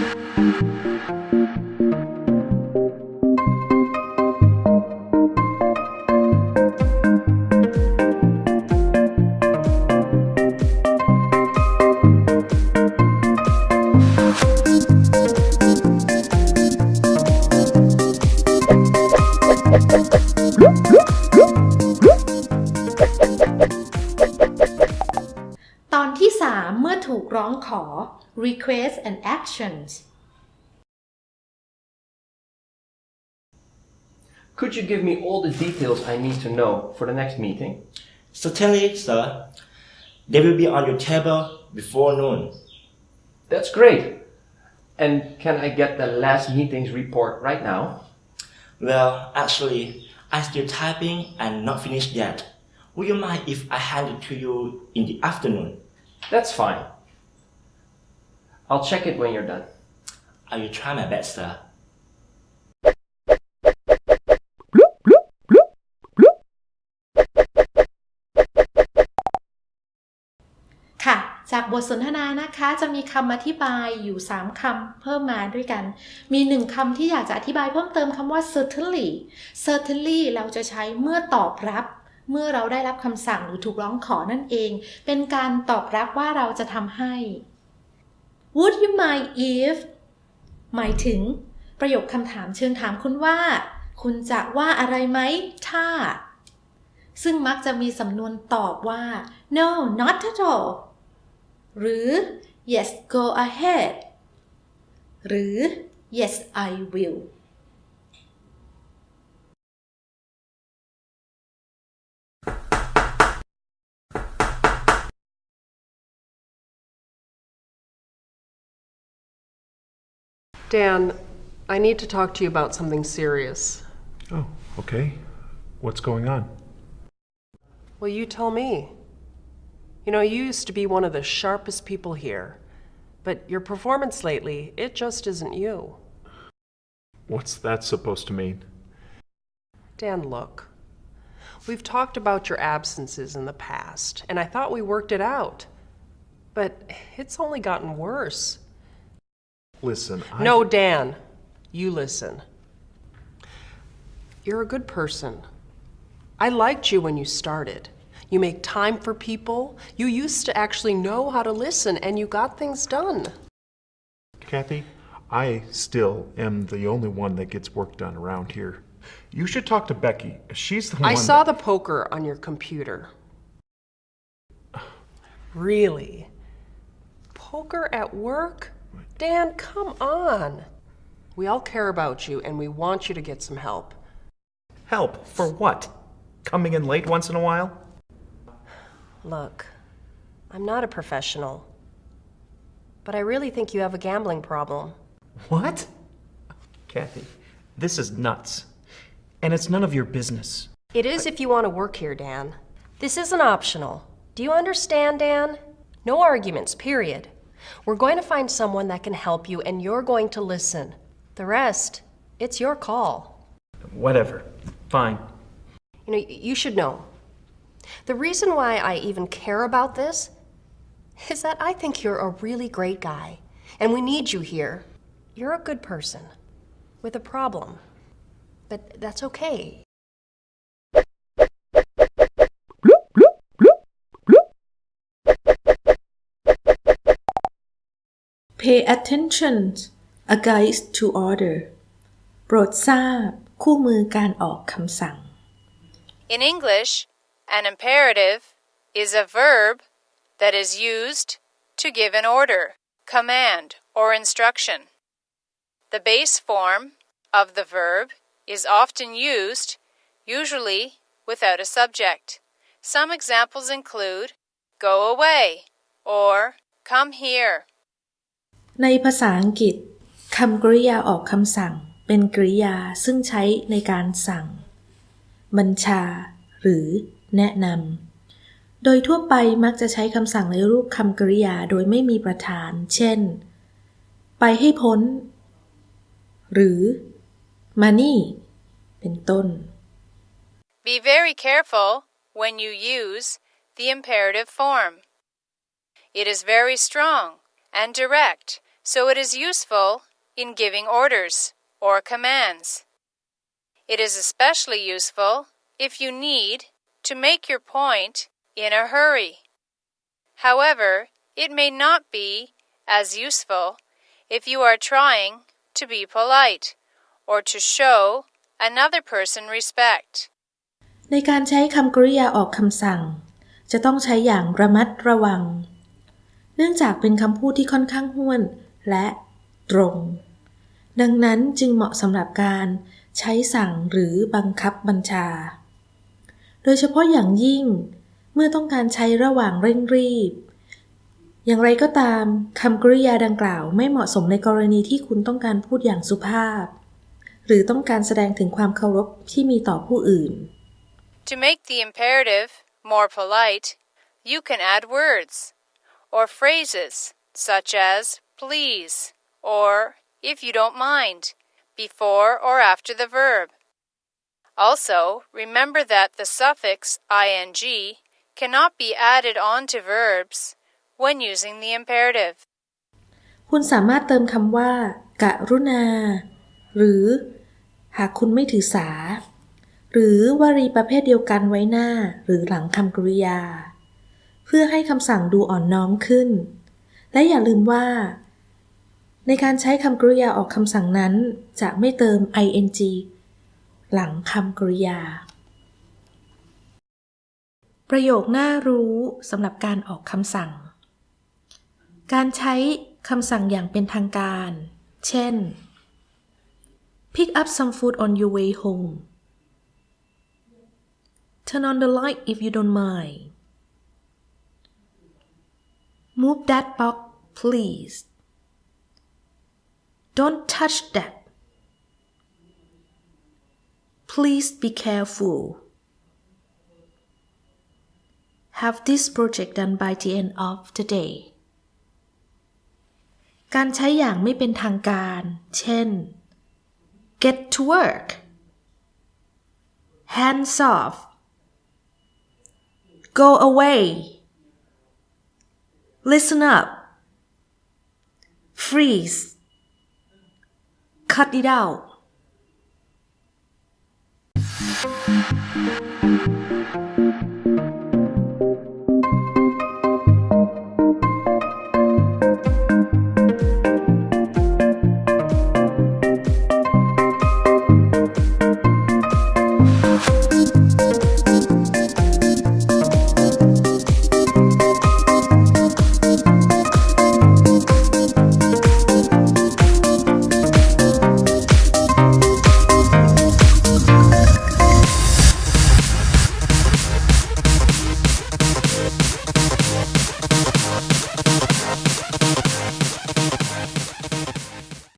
ต อถูกร้องขอ request and actions Could you give me all the details I need to know for the next meeting? Certainly, sir. They will be on your table before noon. That's great. And can I get the last meeting's report right now? Well, actually, I'm still typing and not finished yet. Would you mind if I hand it to you in the afternoon? That's fine. I'll check it when you're done. I will try my best, sir. ค่ะ จากบทสนทนานะคะจะมีคำอธิบายอยู่ 3คำเพิ่มมาด้วยกัน มีหนึ่งคำที่อยากจะอธิบายเพิ่มเติมคำว่า certainly certainly เราจะใช้เมื่อตอบรับเมื่อเราได้รับคำสั่งหรือถูกร้องขอนั่นเอง เป็นการตอบรับว่าเราจะทำให้ Would you mind if หมายถึง ประโยคคำถามเชิงถามคุณว่า คุณจะว่าอะไรไหมถ้า ซึ่งมักจะมีสำนวนตอบว่า no not at all หรือ yes go ahead หรือ yes I will Dan, I need to talk to you about something serious. Oh, okay. What's going on? Well, you tell me. You know, you used to be one of the sharpest people here, but your performance lately, it just isn't you. What's that supposed to mean? Dan, look. We've talked about your absences in the past, and I thought we worked it out. But it's only gotten worse. Listen, I. No, Dan, you listen. You're a good person. I liked you when you started. You make time for people. You used to actually know how to listen, and you got things done. Kathy, I still am the only one that gets work done around here. You should talk to Becky. She's the one. I saw that- the poker on your computer. Really? Poker at work? Dan, come on. We all care about you, and we want you to get some help. Help for what? Coming in late once in a while? Look, I'm not a professional, but I really think you have a gambling problem. What? Kathy, this is nuts. And it's none of your business. It is if you want to work here, Dan. This isn't optional. Do you understand, Dan? No arguments, period. We're going to find someone that can help you, and you're going to listen. The rest, it's your call. Whatever. Fine. You know, you should know. The reason why I even care about this is that I think you're a really great guy, and we need you here. You're a good person with a problem, but that's okay. Pay attention a guide to order โปรดทราบ คู่มือการออกคำสั่ง In English, an imperative is a verb that is used to give an order, command, or instruction. The base form of the verb is often used, usually without a subject. Some examples include go away or come here. ในภาษาอังกฤษคำกริยาออกคำสั่ง เป็นกริยาซึ่งใช้ในการสั่ง บัญชา หรือ แนะนำ โดยทั่วไปมักจะใช้คำสั่งในรูปคำกริยาโดยไม่มีประธาน เช่น ไปให้พ้น หรือ มานี่ เป็นต้น Be very careful when you use the imperative form. It is very strong and direct, so it is useful in giving orders or commands. It is especially useful if you need to make your point in a hurry. However, it may not be as useful if you are trying to be polite or to show another person respect. ในการใช้คำกริยาออกคำสั่ง จะต้องใช้อย่างระมัดระวัง เ นื่องจากเป็นคำพูดที่ค่อนข้างห้วน และตรง ดังนั้นจึงเหมาะสำหรับการใช้สั่งหรือบังคับบัญชา โดยเฉพาะอย่างยิ่ง เมื่อต้องการใช้ระหว่างเร่งรีบ อย่างไรก็ตามคำกริยาดังกล่าวไม่เหมาะสมในกรณีที่คุณต้องการพูดอย่างสุภาพ หรือต้องการแสดงถึงความเคารพที่มีต่อผู้อื่น To make the imperative more polite, you can add words or phrases such as please or if you don't mind before or after the verb. Also, remember that the suffix ing cannot be added on to verbs when using the imperative. คุณสามารถเติมคำว่า กรุณา หรือ หากคุณไม่ถือสา หรือวลีประเภทเดียวกันไว้หน้า หรือหลังคำกริยา เ พื่อให้คำสั่งดูอ่อนน้อมขึ้น และอย่าลืมว่า ในการใช้คำกริยาออกคำสั่งนั้น จะไม่เติม ing หลังคำกริยา ประโยคน่ารู้สำหรับการออกคำสั่ง การใช้คำสั่งอย่างเป็นทางการ เช่น pick up some food on your way home turn on the light if you don't mind move that box please don't touch that please be careful have this project done by the end of the day การใช้อย่างไม่เป็นทางการ เช่น get to work hands off go away listen up. Freeze. Cut it out